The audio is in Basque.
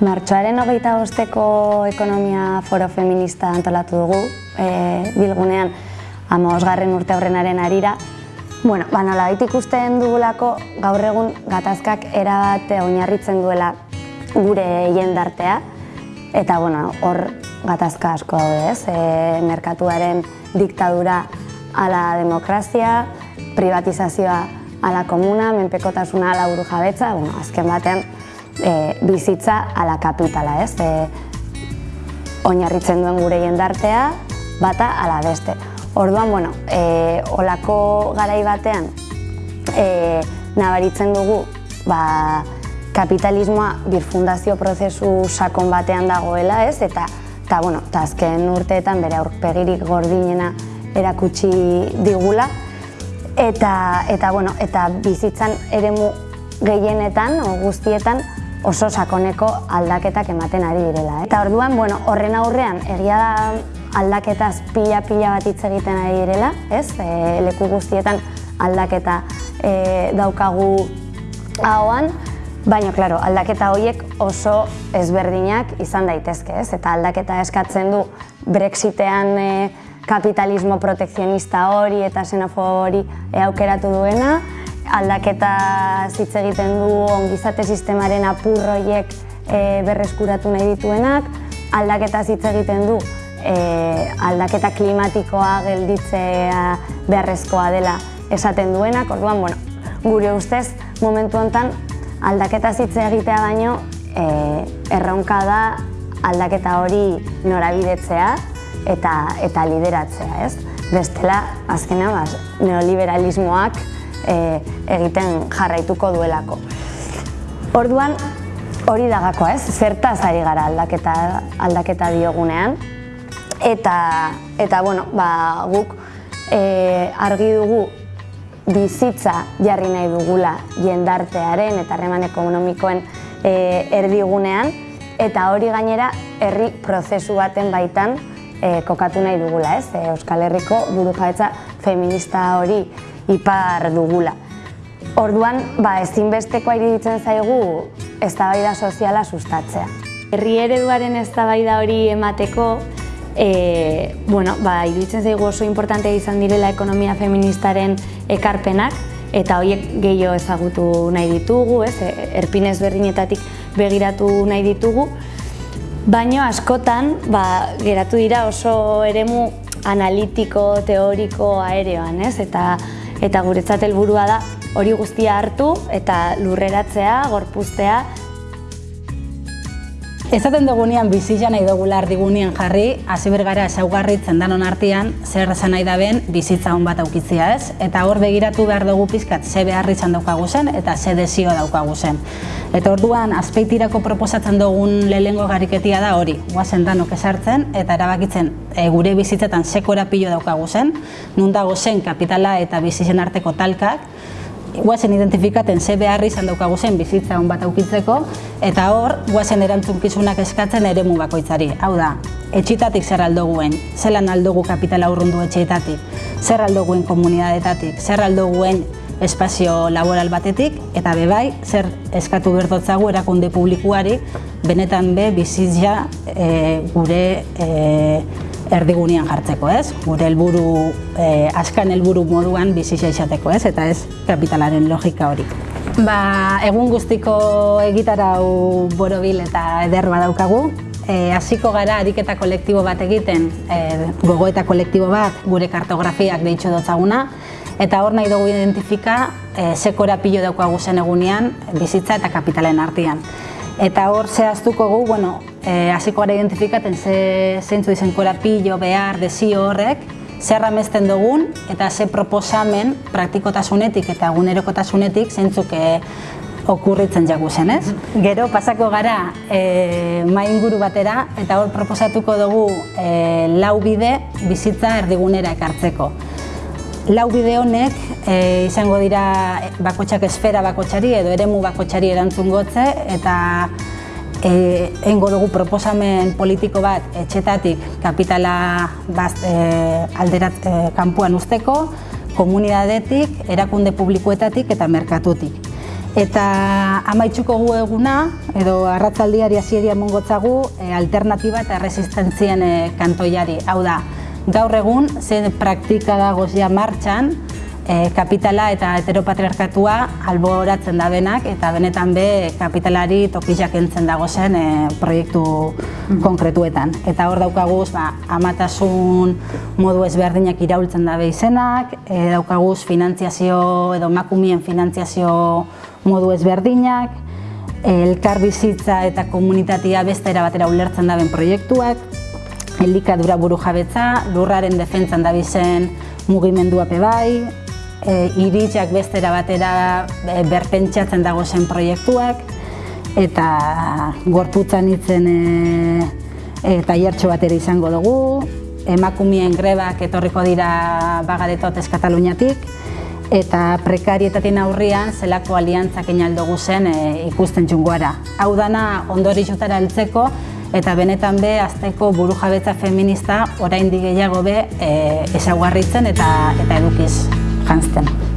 martxoaren hogeita bosteko ekonomia foro feminista antolatu dugu, e, bilgunean, amosgarren urte horrenaren arira. Bueno, ba, nola ikusten dugulako gaur egun gatazkak erabat oinarritzen duela gure jendartea, eta bueno, hor gatazka asko daude, ez? E, merkatuaren diktadura ala demokrazia, privatizazioa ala komuna, menpekotasuna ala buru jabetza, bueno, azken batean e, bizitza ala kapitala, ez? E, oinarritzen duen gure jendartea, bata ala beste. Orduan, bueno, e, olako garai batean e, nabaritzen dugu ba, kapitalismoa birfundazio prozesu sakon batean dagoela, ez? Eta, eta, bueno, eta azken urteetan bere aurpegirik gordinena erakutsi digula. Eta, eta, bueno, eta bizitzan eremu gehienetan, o guztietan, oso sakoneko aldaketak ematen ari direla. Eh? Eta orduan, bueno, horren aurrean, egia da aldaketaz pila-pila bat hitz egiten ari direla, ez? E, leku guztietan aldaketa e, daukagu ahoan, baina, klaro, aldaketa horiek oso ezberdinak izan daitezke, ez? Eta aldaketa eskatzen du Brexitean e, kapitalismo protekzionista hori eta xenofo hori aukeratu duena, aldaketa hitz egiten du ongizate sistemaren apurroiek e, berreskuratu nahi dituenak, aldaketa hitz egiten du e, aldaketa klimatikoa gelditzea beharrezkoa dela esaten duenak, orduan, bueno, gure ustez, momentu hontan aldaketa hitz egitea baino e, erronka da aldaketa hori norabidetzea, eta eta lideratzea, ez? Bestela, azkena, bas, neoliberalismoak e, egiten jarraituko duelako. Orduan, hori dagakoa, ez? Zertaz ari gara aldaketa, aldaketa diogunean. Eta, eta bueno, ba, guk e, argi dugu bizitza jarri nahi dugula jendartearen eta harreman ekonomikoen e, erdigunean, eta hori gainera herri prozesu baten baitan e, kokatu nahi dugula, ez? E, Euskal Herriko buru feminista hori ipar dugula. Orduan, ba, ezinbestekoa iruditzen zaigu eztabaida soziala sustatzea. Herri ereduaren eztabaida hori emateko, e, bueno, ba, iruditzen zaigu oso importante izan direla ekonomia feministaren ekarpenak, eta horiek gehiago ezagutu nahi ditugu, ez? E, erpinez berdinetatik begiratu nahi ditugu, Baino askotan, ba, geratu dira oso eremu analitiko, teoriko, aereoan, ez? Eta, eta guretzat helburua da hori guztia hartu eta lurreratzea, gorpuztea, Ezaten dugunean bizitza nahi dugula ardigunean jarri, hasi bergara esaugarritzen danon artean, zer esan nahi daben bizitza hon bat aukitzia ez, eta hor begiratu behar dugu pizkat ze beharri izan daukagu zen eta ze desio daukagu zen. Eta orduan azpeitirako proposatzen dugun lehengo gariketia da hori, guazen danok esartzen eta erabakitzen e, gure bizitzetan sekora pilo daukagu zen, nun dago zen kapitala eta bizitzen arteko talkak, guazen identifikaten ze beharri izan daukagu zen bizitza hon bat aukitzeko, eta hor, guazen erantzunkizunak eskatzen ere bakoitzari. Hau da, etxitatik zer aldoguen, zelan aldogu kapitala urrundu etxeetatik, zer aldoguen komunidadetatik, zer aldoguen espazio laboral batetik, eta bebai, zer eskatu berdotzagu erakunde publikuari, benetan be bizitza e, gure e, erdigunean jartzeko, ez? Gure helburu eh, askan helburu moduan bizitza izateko, ez? Eta ez kapitalaren logika hori. Ba, egun guztiko egitarau borobil eta eder badaukagu. E, hasiko gara ariketa kolektibo bat egiten, e, gogoeta kolektibo bat, gure kartografiak deitxo dotzaguna, eta hor nahi dugu identifika e, sekora pilo daukagu zen egunean bizitza eta kapitalen artean. Eta hor zehaztuko gu, bueno, e, hasiko gara identifikaten ze zeintzu izen korapillo, behar, desio horrek, zer amesten dugun eta ze proposamen praktikotasunetik eta egunerokotasunetik zeintzuk e, okurritzen jagu zen, ez? Gero pasako gara e, main guru batera eta hor proposatuko dugu e, lau bide bizitza erdigunera ekartzeko. Lau bide honek e, izango dira bakotxak esfera bakotxari edo eremu bakotxari erantzun gotze eta e, eingo dugu proposamen politiko bat etxetatik kapitala baz, e, alderat e, kanpuan usteko, komunidadetik, erakunde publikoetatik eta merkatutik. Eta amaitzuko gu eguna, edo arratzaldiari hasieria mongotzagu, e, alternatiba eta resistentzien e, kantoiari. Hau da, gaur egun, zen praktika dagoz ja martxan, e, kapitala eta heteropatriarkatua alboratzen da benak, eta benetan be kapitalari tokizak entzen dago zen e, proiektu konkretuetan. Eta hor daukaguz, ba, amatasun modu ezberdinak iraultzen dabe izenak, e, daukaguz finantziazio edo makumien finantziazio modu ezberdinak, elkar bizitza eta komunitatea beste batera ulertzen daben proiektuak, elikadura buru jabetza, lurraren defentzan dabizen mugimendua bai, e, iritzak bestera batera e, berpentsatzen dago zen proiektuak, eta gorputzan itzen e, e, taiertxo batera izango dugu, emakumien grebak etorriko dira bagadetot ez Kataluniatik, eta prekarietatin aurrian zelako aliantzak inaldugu zen e, ikusten txungoara. Hau dana ondori jutara heltzeko eta benetan be azteko buru jabetza feminista orain gehiago be e, esaguarritzen eta, eta edukiz jantzten.